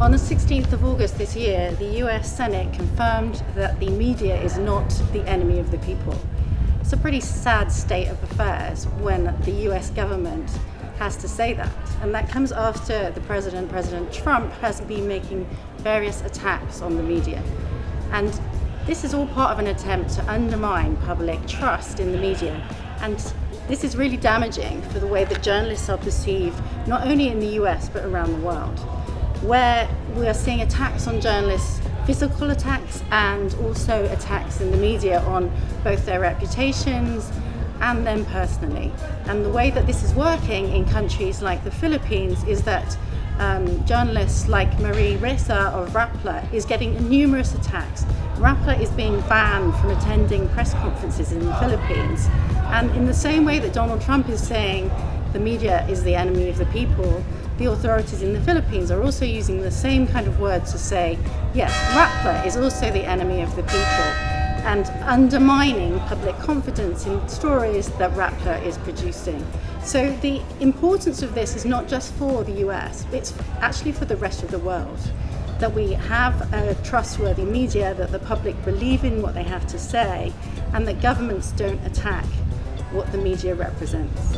On the 16th of August this year, the US Senate confirmed that the media is not the enemy of the people. It's a pretty sad state of affairs when the US government has to say that. And that comes after the president, President Trump, has been making various attacks on the media. And this is all part of an attempt to undermine public trust in the media. And this is really damaging for the way that journalists are perceived, not only in the US, but around the world where we are seeing attacks on journalists, physical attacks and also attacks in the media on both their reputations and them personally. And the way that this is working in countries like the Philippines is that um, journalists like Maria Ressa of Rappler is getting numerous attacks. Rappler is being banned from attending press conferences in the Philippines. And in the same way that Donald Trump is saying the media is the enemy of the people, the authorities in the Philippines are also using the same kind of words to say, yes, Rappler is also the enemy of the people and undermining public confidence in stories that Rappler is producing. So the importance of this is not just for the US, it's actually for the rest of the world. That we have a trustworthy media, that the public believe in what they have to say, and that governments don't attack what the media represents.